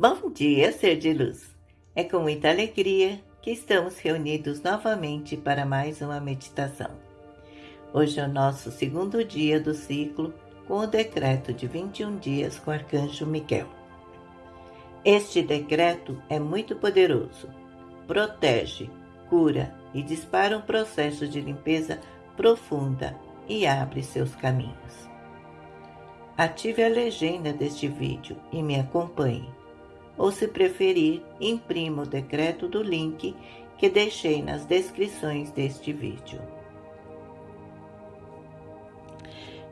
Bom dia, ser de luz! É com muita alegria que estamos reunidos novamente para mais uma meditação. Hoje é o nosso segundo dia do ciclo com o decreto de 21 dias com o Arcanjo Miguel. Este decreto é muito poderoso, protege, cura e dispara um processo de limpeza profunda e abre seus caminhos. Ative a legenda deste vídeo e me acompanhe ou se preferir, imprima o decreto do link que deixei nas descrições deste vídeo.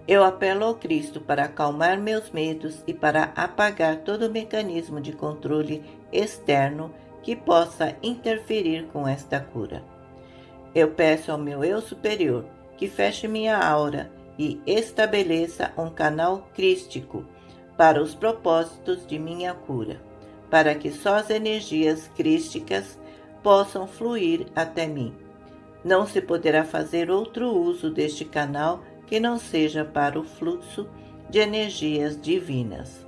Eu apelo ao Cristo para acalmar meus medos e para apagar todo mecanismo de controle externo que possa interferir com esta cura. Eu peço ao meu eu superior que feche minha aura e estabeleça um canal crístico para os propósitos de minha cura para que só as energias crísticas possam fluir até mim. Não se poderá fazer outro uso deste canal que não seja para o fluxo de energias divinas.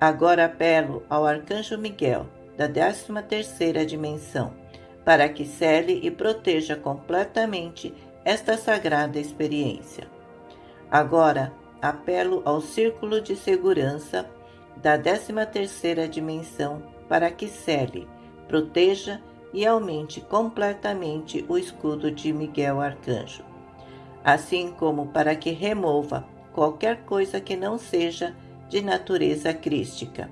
Agora apelo ao Arcanjo Miguel, da 13ª dimensão, para que cele e proteja completamente esta sagrada experiência. Agora apelo ao Círculo de Segurança da 13ª dimensão para que cele, proteja e aumente completamente o escudo de Miguel Arcanjo, assim como para que remova qualquer coisa que não seja de natureza crística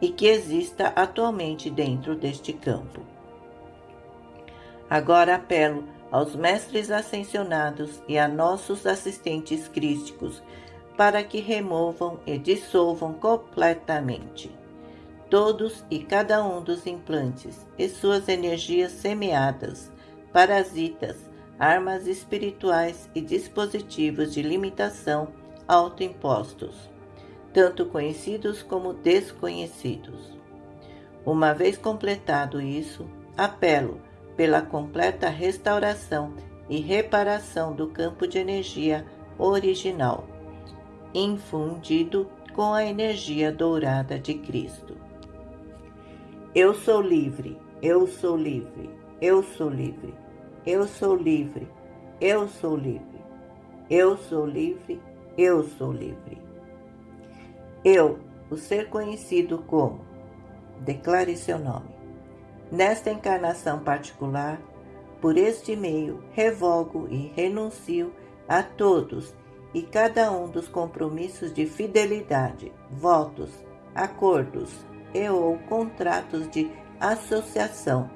e que exista atualmente dentro deste campo. Agora apelo aos mestres ascensionados e a nossos assistentes crísticos para que removam e dissolvam completamente todos e cada um dos implantes e suas energias semeadas, parasitas, armas espirituais e dispositivos de limitação autoimpostos, tanto conhecidos como desconhecidos. Uma vez completado isso, apelo pela completa restauração e reparação do campo de energia original infundido com a energia dourada de Cristo. Eu sou livre, eu sou livre, eu sou livre, eu sou livre, eu sou livre, eu sou livre, eu sou livre. Eu, o ser conhecido como, declare seu nome. Nesta encarnação particular, por este meio, revogo e renuncio a todos e cada um dos compromissos de fidelidade, votos, acordos e ou contratos de associação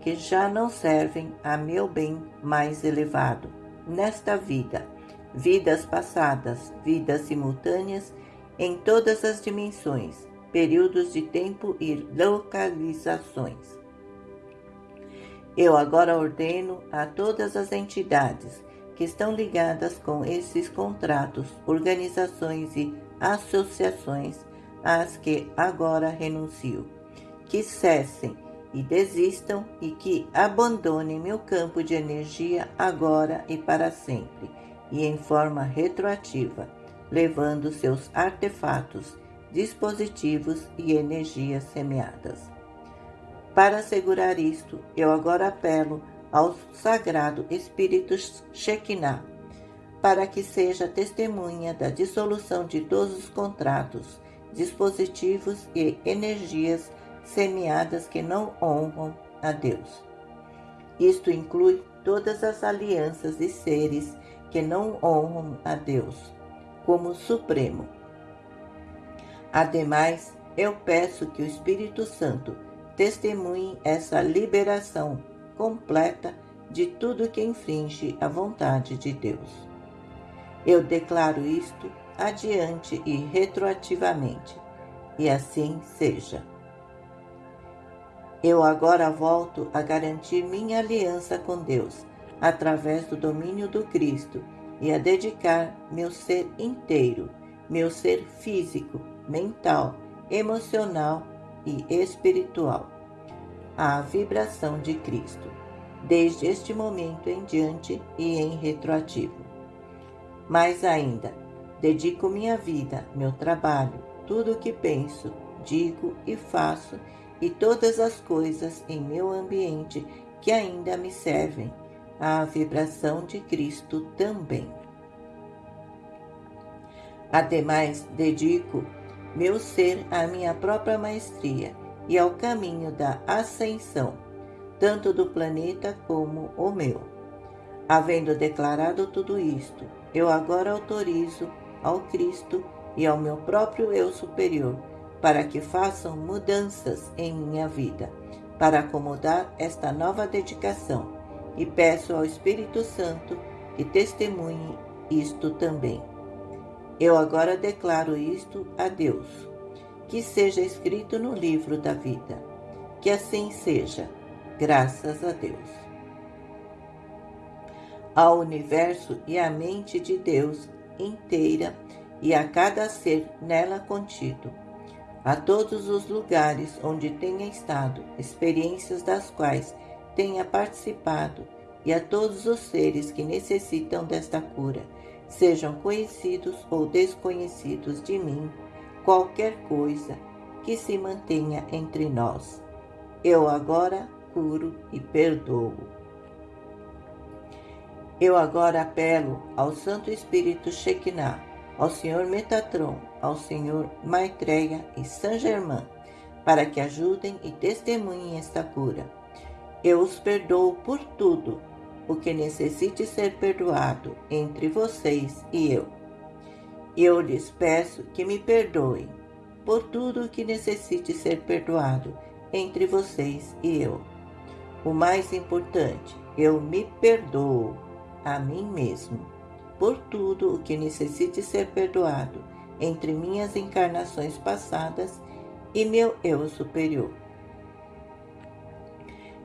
que já não servem a meu bem mais elevado nesta vida, vidas passadas, vidas simultâneas em todas as dimensões, períodos de tempo e localizações. Eu agora ordeno a todas as entidades que estão ligadas com esses contratos, organizações e associações às que agora renuncio, que cessem e desistam e que abandonem meu campo de energia agora e para sempre, e em forma retroativa, levando seus artefatos, dispositivos e energias semeadas. Para assegurar isto, eu agora apelo ao Sagrado Espírito Shekinah, para que seja testemunha da dissolução de todos os contratos, dispositivos e energias semeadas que não honram a Deus. Isto inclui todas as alianças e seres que não honram a Deus como Supremo. Ademais, eu peço que o Espírito Santo testemunhe essa liberação completa de tudo que infringe a vontade de Deus. Eu declaro isto adiante e retroativamente, e assim seja. Eu agora volto a garantir minha aliança com Deus através do domínio do Cristo e a dedicar meu ser inteiro, meu ser físico, mental, emocional e espiritual à vibração de Cristo, desde este momento em diante e em retroativo. Mais ainda, dedico minha vida, meu trabalho, tudo o que penso, digo e faço, e todas as coisas em meu ambiente que ainda me servem, a vibração de Cristo também. Ademais, dedico meu ser à minha própria maestria e ao caminho da ascensão, tanto do planeta como o meu. Havendo declarado tudo isto, eu agora autorizo ao Cristo e ao meu próprio eu superior para que façam mudanças em minha vida, para acomodar esta nova dedicação, e peço ao Espírito Santo que testemunhe isto também. Eu agora declaro isto a Deus, que seja escrito no livro da vida. Que assim seja, graças a Deus. Ao universo e à mente de Deus inteira e a cada ser nela contido, a todos os lugares onde tenha estado, experiências das quais tenha participado, e a todos os seres que necessitam desta cura, sejam conhecidos ou desconhecidos de mim, qualquer coisa que se mantenha entre nós. Eu agora curo e perdoo. Eu agora apelo ao Santo Espírito Shekinah, ao Senhor Metatron, ao Senhor Maitreya e Saint Germain, para que ajudem e testemunhem esta cura. Eu os perdoo por tudo o que necessite ser perdoado entre vocês e eu. Eu lhes peço que me perdoem por tudo o que necessite ser perdoado entre vocês e eu. O mais importante, eu me perdoo a mim mesmo por tudo o que necessite ser perdoado entre minhas encarnações passadas e meu eu superior.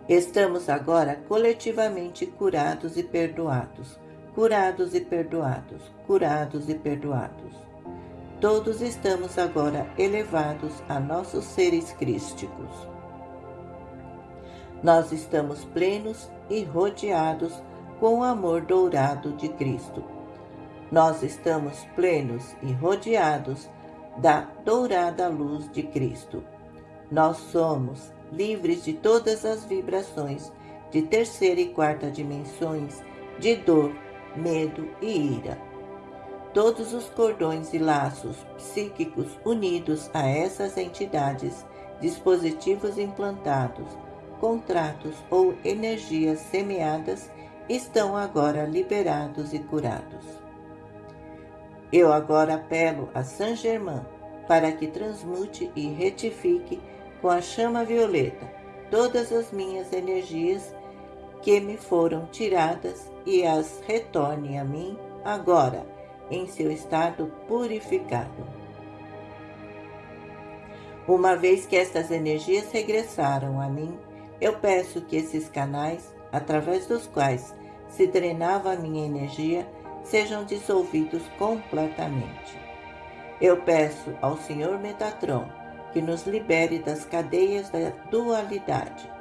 Estamos agora coletivamente curados e perdoados, curados e perdoados, curados e perdoados. Todos estamos agora elevados a nossos seres crísticos. Nós estamos plenos e rodeados com o amor dourado de Cristo. Nós estamos plenos e rodeados da dourada luz de Cristo. Nós somos livres de todas as vibrações de terceira e quarta dimensões de dor, medo e ira. Todos os cordões e laços psíquicos unidos a essas entidades, dispositivos implantados, contratos ou energias semeadas estão agora liberados e curados. Eu agora apelo a Saint Germain para que transmute e retifique com a chama violeta todas as minhas energias que me foram tiradas e as retorne a mim agora, em seu estado purificado. Uma vez que estas energias regressaram a mim, eu peço que esses canais, através dos quais se drenava a minha energia, sejam dissolvidos completamente. Eu peço ao Senhor Metatron que nos libere das cadeias da dualidade.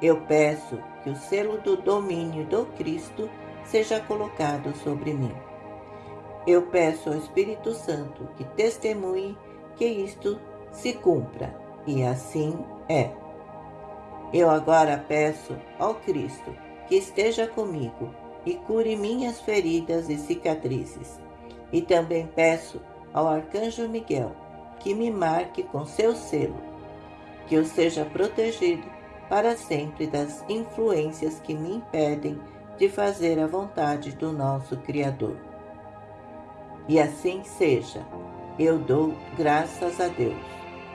Eu peço que o selo do domínio do Cristo seja colocado sobre mim. Eu peço ao Espírito Santo que testemunhe que isto se cumpra, e assim é. Eu agora peço ao Cristo que esteja comigo e cure minhas feridas e cicatrizes. E também peço ao Arcanjo Miguel que me marque com seu selo, que eu seja protegido para sempre das influências que me impedem de fazer a vontade do nosso Criador. E assim seja, eu dou graças a Deus,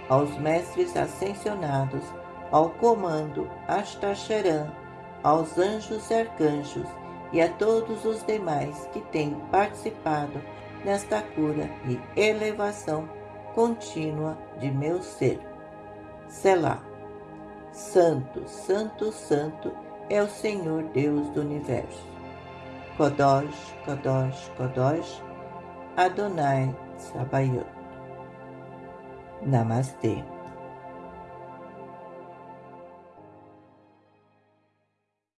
aos mestres ascensionados, ao comando Astacheran, aos anjos e arcanjos e a todos os demais que têm participado nesta cura e elevação contínua de meu ser. Selá. Santo, Santo, Santo é o Senhor Deus do Universo. Kodosh, Kodosh, Kodosh, Adonai Sabayot. Namastê.